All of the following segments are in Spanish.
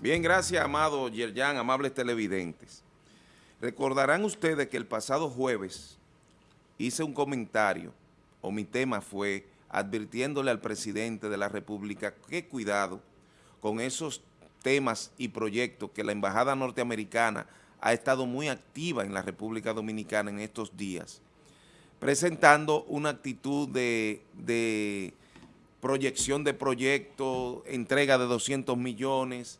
Bien, gracias, amado Yerjan, amables televidentes. Recordarán ustedes que el pasado jueves hice un comentario, o mi tema fue advirtiéndole al presidente de la República que cuidado con esos temas y proyectos que la Embajada Norteamericana ha estado muy activa en la República Dominicana en estos días, presentando una actitud de, de proyección de proyectos, entrega de 200 millones.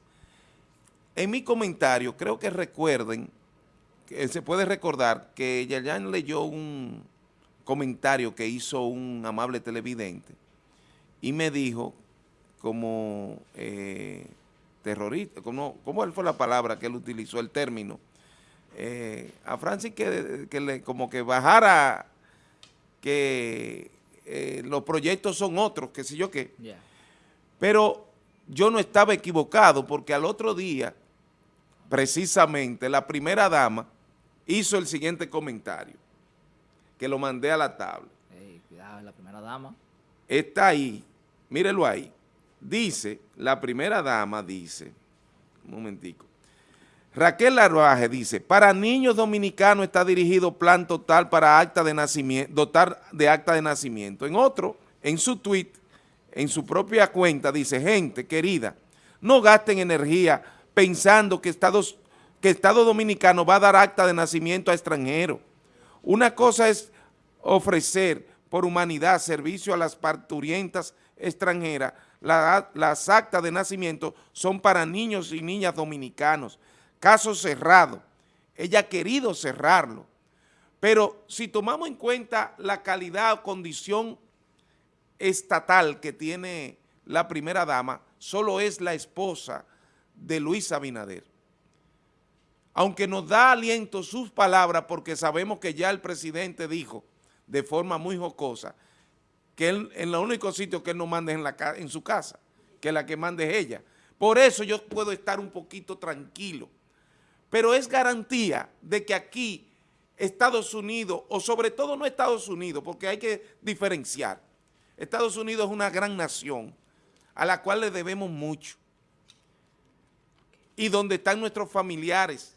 En mi comentario, creo que recuerden, que se puede recordar que Yayan leyó un comentario que hizo un amable televidente y me dijo como eh, terrorista, como, ¿cómo fue la palabra que él utilizó, el término? Eh, a Francis que, que le, como que bajara que eh, los proyectos son otros, qué sé yo qué. Pero yo no estaba equivocado porque al otro día, precisamente, la primera dama hizo el siguiente comentario, que lo mandé a la tabla. cuidado, la primera dama. Está ahí, mírelo ahí. Dice, la primera dama dice, un momentico, Raquel Larvaje dice, para niños dominicanos está dirigido plan total para acta de nacimiento, dotar de acta de nacimiento. En otro, en su tweet, en su propia cuenta, dice, gente querida, no gasten energía pensando que Estados, que Estado Dominicano va a dar acta de nacimiento a extranjeros. Una cosa es ofrecer por humanidad servicio a las parturientas extranjeras. las actas de nacimiento son para niños y niñas dominicanos caso cerrado. Ella ha querido cerrarlo. Pero si tomamos en cuenta la calidad o condición estatal que tiene la primera dama, solo es la esposa de Luis Abinader. Aunque nos da aliento sus palabras, porque sabemos que ya el presidente dijo de forma muy jocosa que él, en el único sitio que él no manda es en, la, en su casa, que la que mande es ella. Por eso yo puedo estar un poquito tranquilo pero es garantía de que aquí Estados Unidos, o sobre todo no Estados Unidos, porque hay que diferenciar. Estados Unidos es una gran nación a la cual le debemos mucho y donde están nuestros familiares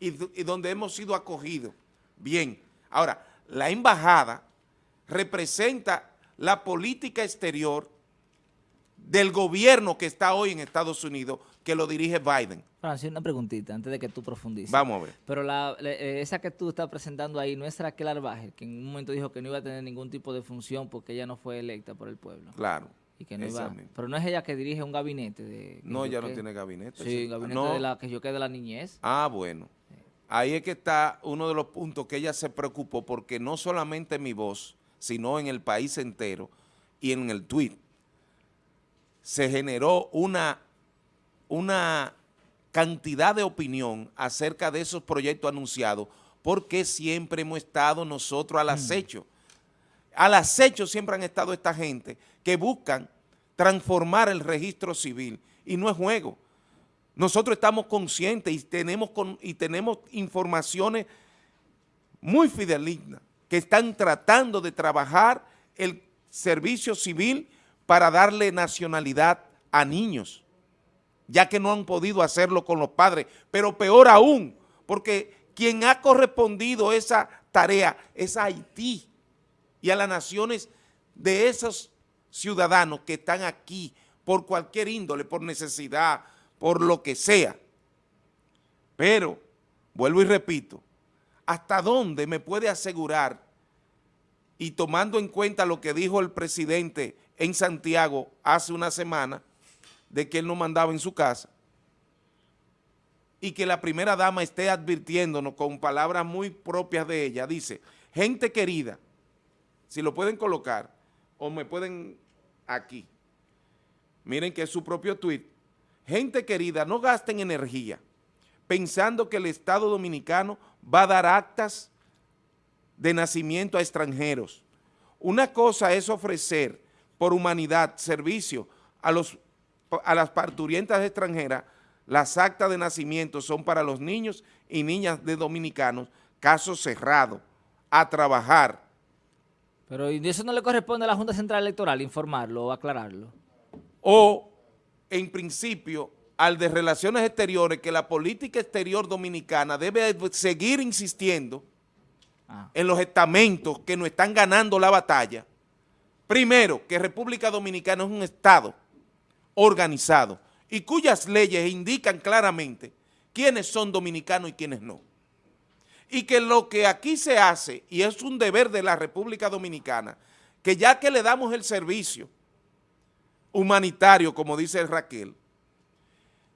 y, y donde hemos sido acogidos. Bien, ahora, la embajada representa la política exterior del gobierno que está hoy en Estados Unidos, que lo dirige Biden. Francis, una preguntita antes de que tú profundices. Vamos a ver. Pero la, eh, esa que tú estás presentando ahí no es Raquel Arbaje, que en un momento dijo que no iba a tener ningún tipo de función porque ella no fue electa por el pueblo. Claro. Y que no iba, pero no es ella que dirige un gabinete de... No, ella no tiene gabinete. Sí, gabinete de la que yo quede de la niñez. Ah, bueno. Ahí es que está uno de los puntos que ella se preocupó porque no solamente mi voz, sino en el país entero y en el tweet se generó una, una cantidad de opinión acerca de esos proyectos anunciados, porque siempre hemos estado nosotros al mm. acecho. Al acecho siempre han estado esta gente que buscan transformar el registro civil y no es juego. Nosotros estamos conscientes y tenemos, y tenemos informaciones muy fidelignas que están tratando de trabajar el servicio civil para darle nacionalidad a niños, ya que no han podido hacerlo con los padres, pero peor aún, porque quien ha correspondido esa tarea es Haití y a las naciones de esos ciudadanos que están aquí por cualquier índole, por necesidad, por lo que sea. Pero, vuelvo y repito, ¿hasta dónde me puede asegurar, y tomando en cuenta lo que dijo el presidente en Santiago hace una semana de que él no mandaba en su casa y que la primera dama esté advirtiéndonos con palabras muy propias de ella, dice, gente querida, si lo pueden colocar o me pueden aquí, miren que es su propio tuit, gente querida, no gasten energía pensando que el Estado Dominicano va a dar actas de nacimiento a extranjeros. Una cosa es ofrecer por humanidad, servicio a, los, a las parturientas extranjeras, las actas de nacimiento son para los niños y niñas de dominicanos, caso cerrado, a trabajar. Pero ¿y eso no le corresponde a la Junta Central Electoral informarlo o aclararlo? O, en principio, al de Relaciones Exteriores que la política exterior dominicana debe seguir insistiendo ah. en los estamentos que nos están ganando la batalla. Primero, que República Dominicana es un Estado organizado y cuyas leyes indican claramente quiénes son dominicanos y quiénes no. Y que lo que aquí se hace, y es un deber de la República Dominicana, que ya que le damos el servicio humanitario, como dice Raquel,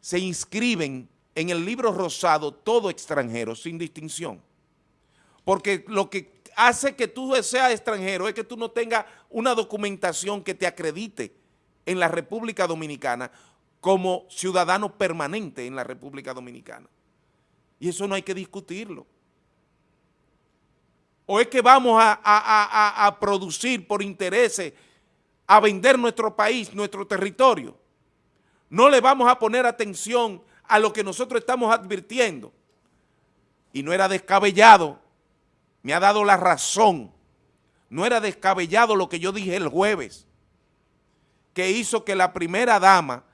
se inscriben en el libro rosado todo extranjero, sin distinción. Porque lo que hace que tú seas extranjero es que tú no tengas una documentación que te acredite en la República Dominicana como ciudadano permanente en la República Dominicana. Y eso no hay que discutirlo. O es que vamos a, a producir por intereses, a vender nuestro país, nuestro territorio no le vamos a poner atención a lo que nosotros estamos advirtiendo. Y no era descabellado, me ha dado la razón, no era descabellado lo que yo dije el jueves, que hizo que la primera dama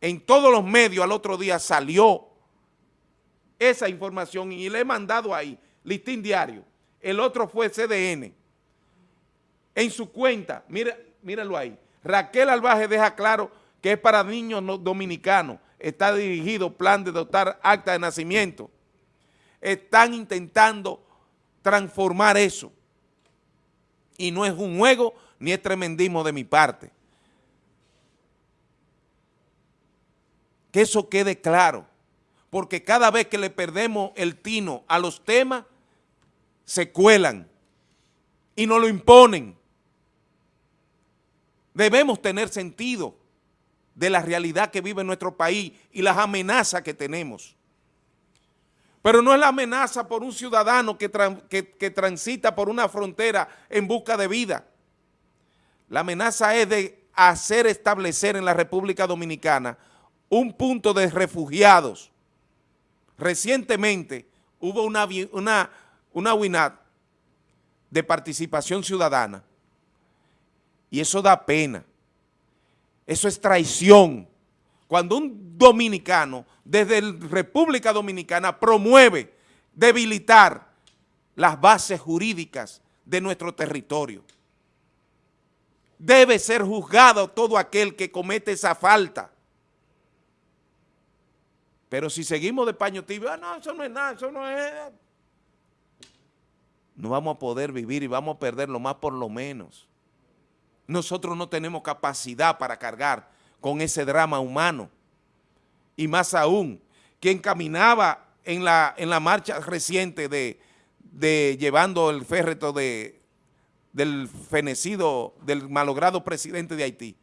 en todos los medios al otro día salió esa información y le he mandado ahí, listín diario. El otro fue CDN. En su cuenta, mira, míralo ahí. Raquel Albaje deja claro que es para niños dominicanos, está dirigido plan de dotar acta de nacimiento. Están intentando transformar eso. Y no es un juego ni es tremendismo de mi parte. Que eso quede claro, porque cada vez que le perdemos el tino a los temas, se cuelan y nos lo imponen. Debemos tener sentido de la realidad que vive nuestro país y las amenazas que tenemos. Pero no es la amenaza por un ciudadano que, que, transita por una frontera en busca de vida. La amenaza es de hacer establecer en la República Dominicana un punto de refugiados. Recientemente hubo una, una WINAT de participación ciudadana y eso da pena eso es traición. Cuando un dominicano desde la República Dominicana promueve debilitar las bases jurídicas de nuestro territorio. Debe ser juzgado todo aquel que comete esa falta. Pero si seguimos de paño tibio, ah, no, eso no es nada, eso no es... No vamos a poder vivir y vamos a perder lo más por lo menos. Nosotros no tenemos capacidad para cargar con ese drama humano. Y más aún, quien caminaba en la, en la marcha reciente de, de llevando el férreto de, del fenecido, del malogrado presidente de Haití,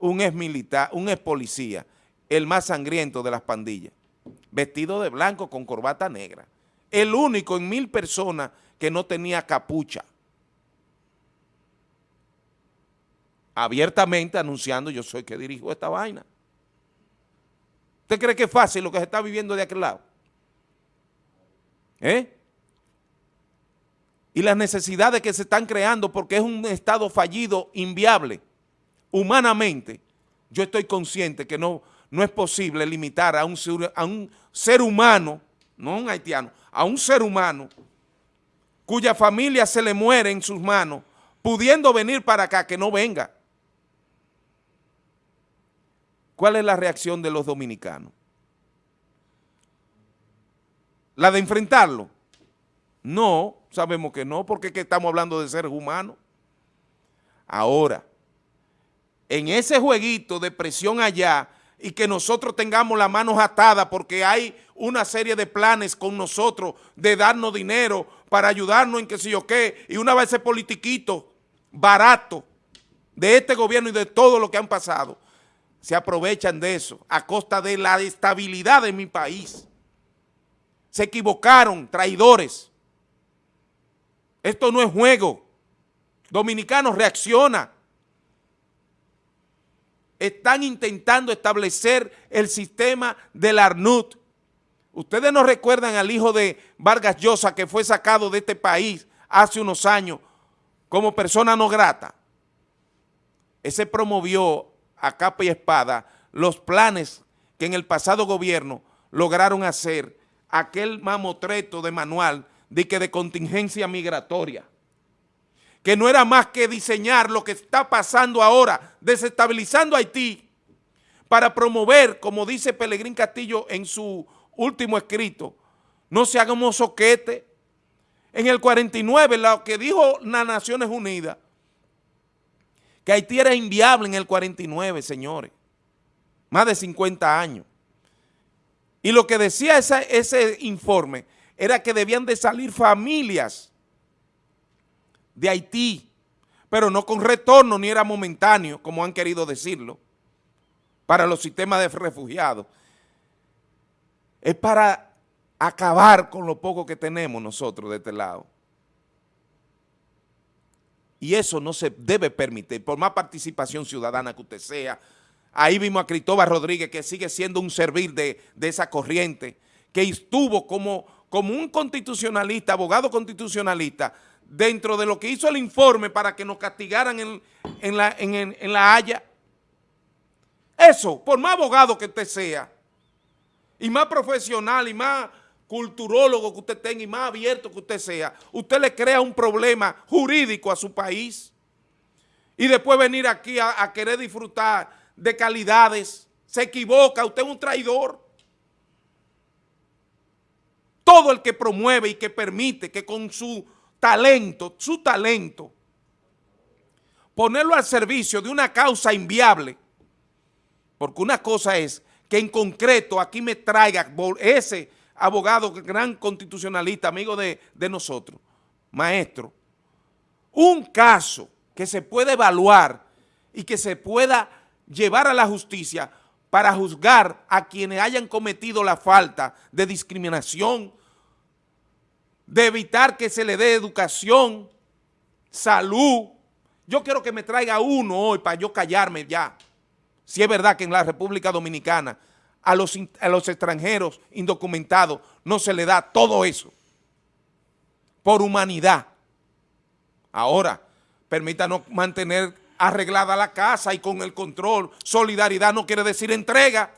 un ex militar, un ex policía, el más sangriento de las pandillas, vestido de blanco con corbata negra, el único en mil personas que no tenía capucha. abiertamente anunciando yo soy que dirijo esta vaina. ¿Usted cree que es fácil lo que se está viviendo de aquel lado? ¿Eh? Y las necesidades que se están creando porque es un estado fallido, inviable, humanamente, yo estoy consciente que no, no es posible limitar a un, a un ser humano, no un haitiano, a un ser humano cuya familia se le muere en sus manos, pudiendo venir para acá, que no venga. ¿Cuál es la reacción de los dominicanos? ¿La de enfrentarlo? No, sabemos que no, porque estamos hablando de seres humanos. Ahora, en ese jueguito de presión allá y que nosotros tengamos las manos atadas porque hay una serie de planes con nosotros de darnos dinero para ayudarnos en qué sé yo qué, y una vez ese politiquito barato de este gobierno y de todo lo que han pasado, se aprovechan de eso a costa de la estabilidad de mi país. Se equivocaron, traidores. Esto no es juego. Dominicanos, reacciona. Están intentando establecer el sistema del ARNUT. Ustedes no recuerdan al hijo de Vargas Llosa que fue sacado de este país hace unos años como persona no grata. Ese promovió a capa y espada los planes que en el pasado gobierno lograron hacer aquel mamotreto de manual de que de contingencia migratoria, que no era más que diseñar lo que está pasando ahora, desestabilizando Haití, para promover, como dice Pelegrín Castillo en su último escrito, no se haga un soquete. En el 49, lo que dijo las Naciones Unidas, que Haití era inviable en el 49, señores, más de 50 años. Y lo que decía ese informe era que debían de salir familias de Haití, pero no con retorno ni era momentáneo, como han querido decirlo, para los sistemas de refugiados. Es para acabar con lo poco que tenemos nosotros de este lado. Y eso no se debe permitir, por más participación ciudadana que usted sea, Ahí vimos a Cristóbal Rodríguez, que sigue siendo un servir de, esa corriente, que estuvo como, como un constitucionalista, abogado constitucionalista, dentro de lo que hizo el informe para que nos castigaran en, la, en la Haya. Eso, por más abogado que usted sea, y más profesional, y más culturólogo que usted tenga, y más abierto que usted sea, usted le crea un problema jurídico a su país, y después venir aquí a querer disfrutar de calidades, se equivoca, usted es un traidor. Todo el que promueve y que permite que con su talento, su talento, ponerlo al servicio de una causa inviable, porque una cosa es que en concreto aquí me traiga ese abogado, gran constitucionalista, amigo de, de nosotros, maestro, un caso que se puede evaluar y que se pueda llevar a la justicia para juzgar a quienes hayan cometido la falta de discriminación, de evitar que se le dé educación, salud. Yo quiero que me traiga uno hoy para yo callarme ya. Si es verdad que en la República Dominicana a los, a los extranjeros indocumentados no se le da todo eso por humanidad. Ahora, permítanos mantener arreglada la casa y con el control. Solidaridad no quiere decir entrega.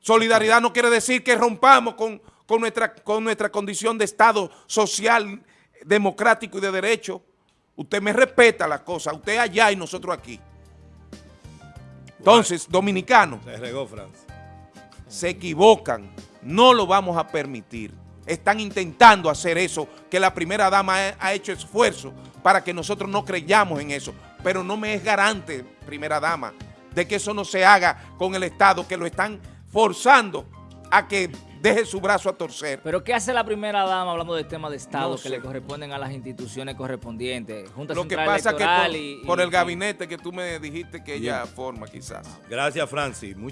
Solidaridad no quiere decir que rompamos con, nuestra, con nuestra condición de Estado social, democrático y de derecho. Usted me respeta la cosa, usted allá y nosotros aquí. Entonces, dominicanos, se equivocan, no lo vamos a permitir. Están intentando hacer eso, que la primera dama ha hecho esfuerzo para que nosotros no creyamos en eso pero no me es garante, primera dama, de que eso no se haga con el Estado, que lo están forzando a que deje su brazo a torcer. ¿Pero qué hace la primera dama hablando del tema de Estado que le corresponden a las instituciones correspondientes? Junta Lo que pasa es que por, el gabinete que tú me dijiste que ella forma quizás. Gracias, Francis. Muchas